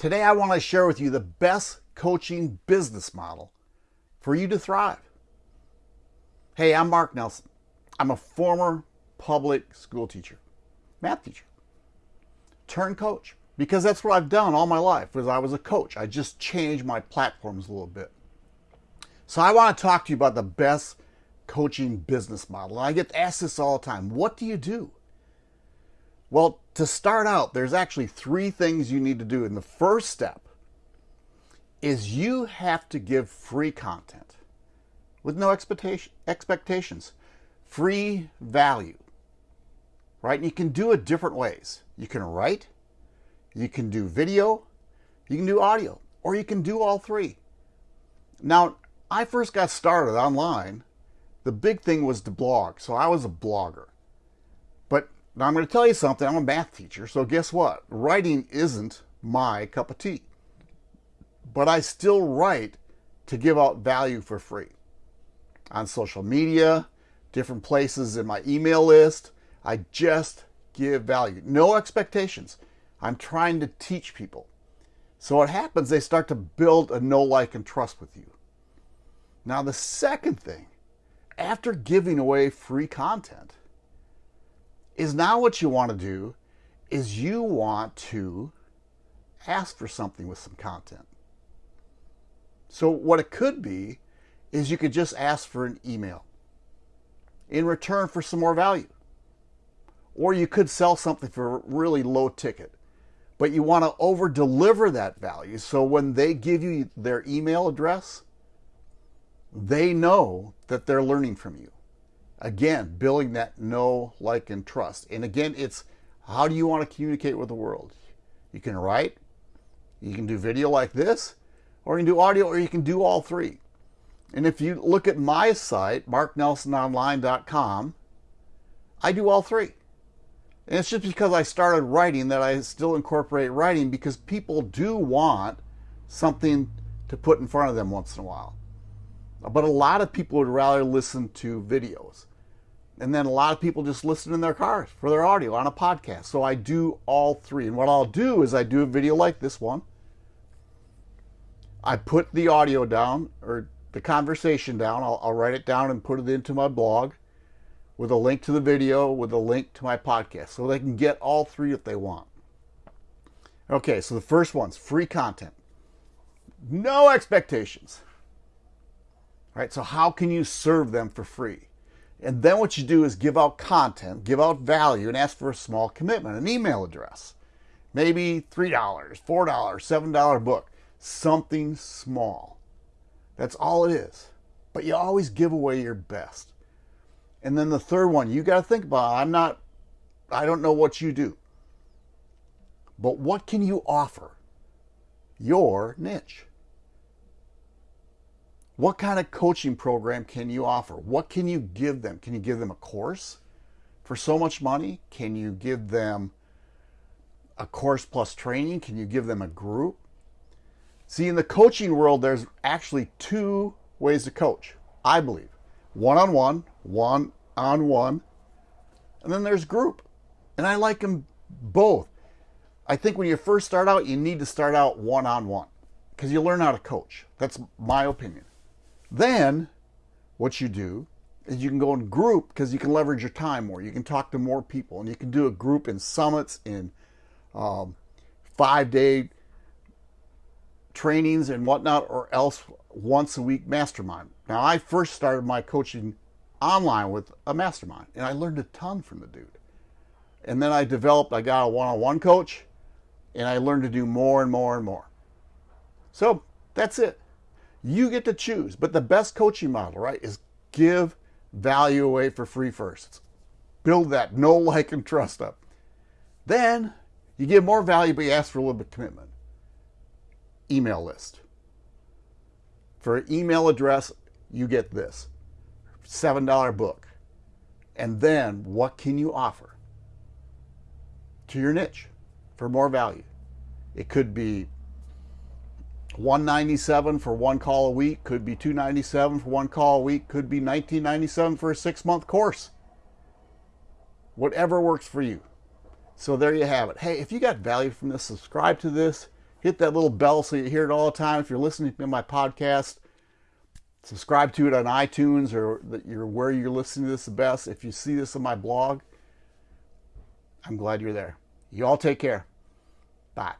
Today I want to share with you the best coaching business model for you to thrive. Hey, I'm Mark Nelson. I'm a former public school teacher, math teacher, turn coach, because that's what I've done all my life was I was a coach. I just changed my platforms a little bit. So I want to talk to you about the best coaching business model. I get asked this all the time. What do you do? Well, to start out, there's actually three things you need to do. And the first step is you have to give free content with no expectation, expectations, free value, right? And you can do it different ways. You can write, you can do video, you can do audio, or you can do all three. Now, I first got started online. The big thing was to blog, so I was a blogger. Now I'm going to tell you something. I'm a math teacher, so guess what? Writing isn't my cup of tea. But I still write to give out value for free on social media, different places in my email list. I just give value. No expectations. I'm trying to teach people. So what happens, they start to build a know, like, and trust with you. Now, the second thing, after giving away free content, is now what you want to do is you want to ask for something with some content. So what it could be is you could just ask for an email in return for some more value. Or you could sell something for a really low ticket. But you want to over deliver that value so when they give you their email address, they know that they're learning from you. Again, building that know, like, and trust. And again, it's how do you want to communicate with the world? You can write, you can do video like this, or you can do audio, or you can do all three. And if you look at my site, marknelsononline.com, I do all three. And it's just because I started writing that I still incorporate writing because people do want something to put in front of them once in a while. But a lot of people would rather listen to videos. And then a lot of people just listen in their cars for their audio on a podcast. So I do all three. And what I'll do is I do a video like this one. I put the audio down or the conversation down. I'll, I'll write it down and put it into my blog with a link to the video, with a link to my podcast. So they can get all three if they want. Okay, so the first one's free content. No expectations. All right, so how can you serve them for free? And then what you do is give out content, give out value, and ask for a small commitment, an email address. Maybe $3, $4, $7 book, something small. That's all it is. But you always give away your best. And then the third one, you got to think about I'm not, I don't know what you do. But what can you offer? Your niche. What kind of coaching program can you offer? What can you give them? Can you give them a course for so much money? Can you give them a course plus training? Can you give them a group? See, in the coaching world, there's actually two ways to coach, I believe. One-on-one, one-on-one, and then there's group. And I like them both. I think when you first start out, you need to start out one-on-one because you learn how to coach. That's my opinion. Then what you do is you can go in group because you can leverage your time more. You can talk to more people and you can do a group in summits, in um, five day trainings and whatnot, or else once a week mastermind. Now, I first started my coaching online with a mastermind and I learned a ton from the dude. And then I developed, I got a one on one coach and I learned to do more and more and more. So that's it. You get to choose. But the best coaching model, right, is give value away for free first. Build that know like, and trust up. Then you give more value, but you ask for a little bit of commitment. Email list. For an email address, you get this $7 book. And then what can you offer to your niche for more value? It could be 197 for one call a week, could be 297 for one call a week, could be 1997 for a six month course. Whatever works for you. So there you have it. Hey, if you got value from this, subscribe to this, Hit that little bell so you hear it all the time. If you're listening to my podcast, subscribe to it on iTunes or that you're where you're listening to this the best. If you see this on my blog, I'm glad you're there. You all take care. Bye.